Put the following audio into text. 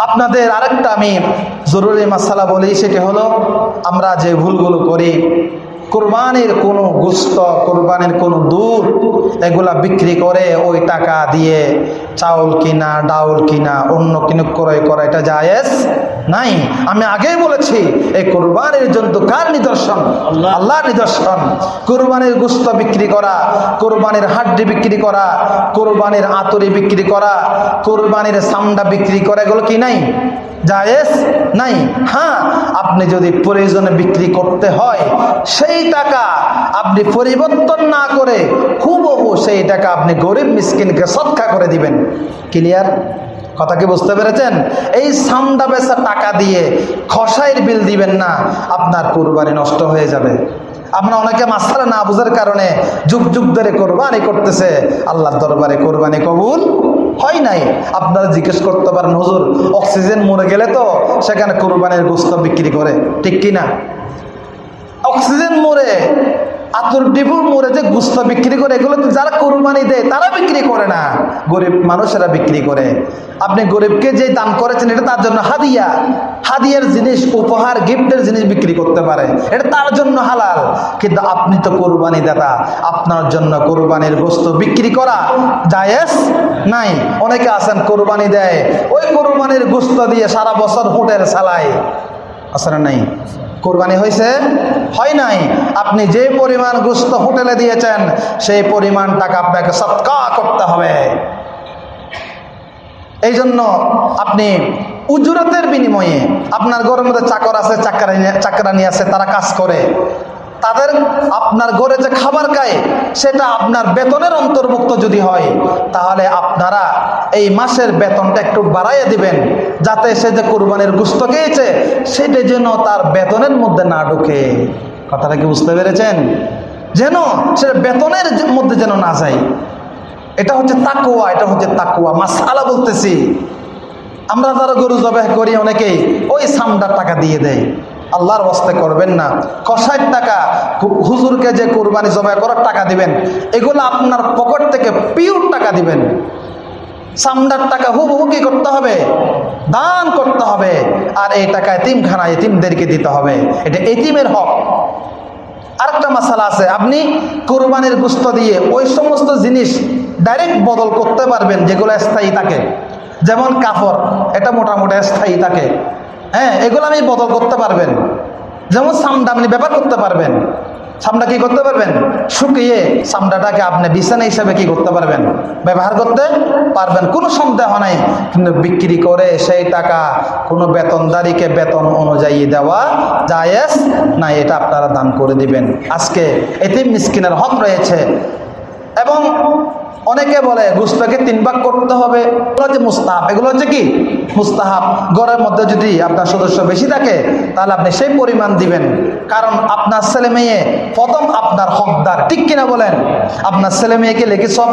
আপনাদের আরেকটা আমি জরুরি মাসালা বলি সেটি হলো আমরা যে ভুলগুলো করি কোরবানির কোনো গুস্ত কোরবানির কোনো দুধ এগুলা বিক্রি করে ওই টাকা দিয়ে চাউল কিনা ডাউল কিনা অন্য কিনে ক্রয় করা এটা জায়েজ নাই। আমি আগেই বলেছি এই কোরবানির জন্তু কার নিদর্শন? আল্লাহ। নিদর্শন। কোরবানির গুস্ত বিক্রি করা কোরবানির হাড্ডি বিক্রি করা কোরবানির আতরি বিক্রি করা কোরবানির সামডা বিক্রি করা এগুলো কি নাই? জায়েজ নাই। হ্যাঁ আপনি যদি প্রয়োজনে বিক্রি করতে হয়, সেই টাকা আপনি পরিবর্তন না করে হুবহু সেই টাকা আপনি গরিব মিসকিনকে সৎকা করে দিবেন। ক্লিয়ার কথা কি বুঝতে পেরেছেন? এই সামডা বেচা টাকা দিয়ে খসাইয়ের বিল দিবেন না, আপনার কোরবানি নষ্ট হয়ে যাবে। আমরা অনেকে মাসালা না বুঝার কারণে যুগ যুগ ধরে কোরবানি করতেছে, আল্লাহর দরবারে কোরবানি কবুল হয় নাই? আপনারা জিজ্ঞেস করতে পারেন, হুজুর, অক্সিজেন মরে গেলে তো সেখানে কোরবানির গোস্ত বিক্রি করে। ঠিক কিনা? অক্সিজেন মোড়ে আতর ডিবুর মোড়ে যে গুস্ত বিক্রি করে, এগুলো তো যারা কোরবানি দেয়, তারা বিক্রি করে না। গরিব মানুষেরা বিক্রি করে। আপনি গরিবকে যে দান করেছেন, এটা তার জন্য হাদিয়া। হাদিয়ার জিনিস, উপহার, গিফটের জিনিস বিক্রি করতে পারে। এটা তার জন্য হালাল। কিন্তু আপনি তো কোরবানি দাতা। আপনার জন্য কোরবানির গোস্ত বিক্রি করা জায়েজ নাই। অনেকে আছেন কোরবানি দেয়। ওই কোরবানির গোস্ত দিয়ে সারা বছর হোটেল চালায় না নাই? কোরবানি হয়েছে? হয় নাই। আপনি যে পরিমাণ গুস্ত হোটেলে দিয়েছেন, সেই পরিমাণ টাকা আপনাকে সৎকা করতে হবে। এই জন্য আপনি উজরতের বিনিময়ে আপনার গরমের চাকর আছে চাকরানি আছে, তারা কাজ করে। তাদের আপনার ঘরে যে খাবার খায়, সেটা আপনার বেতনের অন্তর্ভুক্ত যদি হয়, তাহলে আপনারা এই মাসের বেতনটা একটু বাড়াইয়ে দিবেন, যাতে সে যে কোরবানির গুস্ত খেয়েছে, সেটা যেন তার বেতনের মধ্যে না ঢুকে। কথাটা কি বুঝতে পেরেছেন? যেন সে বেতনের মধ্যে যেন না যায়। এটা হচ্ছে তাকুয়া এটা হচ্ছে তাকুয়া মাসালা বলতেছি। আমরা যারা গরু জবাই করি, অনেকেই ওই সামদার টাকা দিয়ে দেয়। আল্লাহর বস্তে করবেন না। কষাইট টাকা হুজুরকে যে কোরবানি জবাই করার টাকা দিবেন, এগুলো আপনার পকেট থেকে পিওর টাকা দিবেন। সামদার টাকা হুবহু কি করতে হবে? দান করতে হবে। আর এই টাকা এতিমখানা এতিমদেরকে দিতে হবে। এটা এতিমের হক। আরেকটা মশালা আছে, আপনি কোরবানির গুস্ত দিয়ে ওই সমস্ত জিনিস ডাইরেক্ট বদল করতে পারবেন, যেগুলো স্থায়ী থাকে। যেমন কাপড় এটা মোটামুটি স্থায়ী থাকে। হ্যাঁ এগুলো আমি বদল করতে পারবেন। যেমন সামডা আপনি ব্যবহার করতে পারবেন। সামডা কি করতে পারবেন? শুকিয়ে সামডাটাকে আপনি বিছানা হিসাবে কি করতে পারবেন? ব্যবহার করতে পারবেন। কোনো সন্দেহ নাই। কিন্তু বিক্রি করে সেই টাকা কোনো বেতনদারিকে বেতন অনুযায়ী দেওয়া জায়েজ না এটা আপনারা দান করে দিবেন। আজকে এতে মিসকিনের হক রয়েছে। অনেকে বলে গুস্তাকে তিন ভাগ করতে হবে। এগুলো হচ্ছে মুস্তাহাব। এগুলো হচ্ছে কি? মুস্তাহাব। ঘরের মধ্যে যদি আপনার সদস্য বেশি থাকে, তাহলে আপনি সেই পরিমাণ দিবেন। কারণ আপনার ছেলে মেয়ে, প্রথম আপনার হকদার। ঠিক কিনা বলেন? আপনার ছেলে মেয়েকে লেগে সব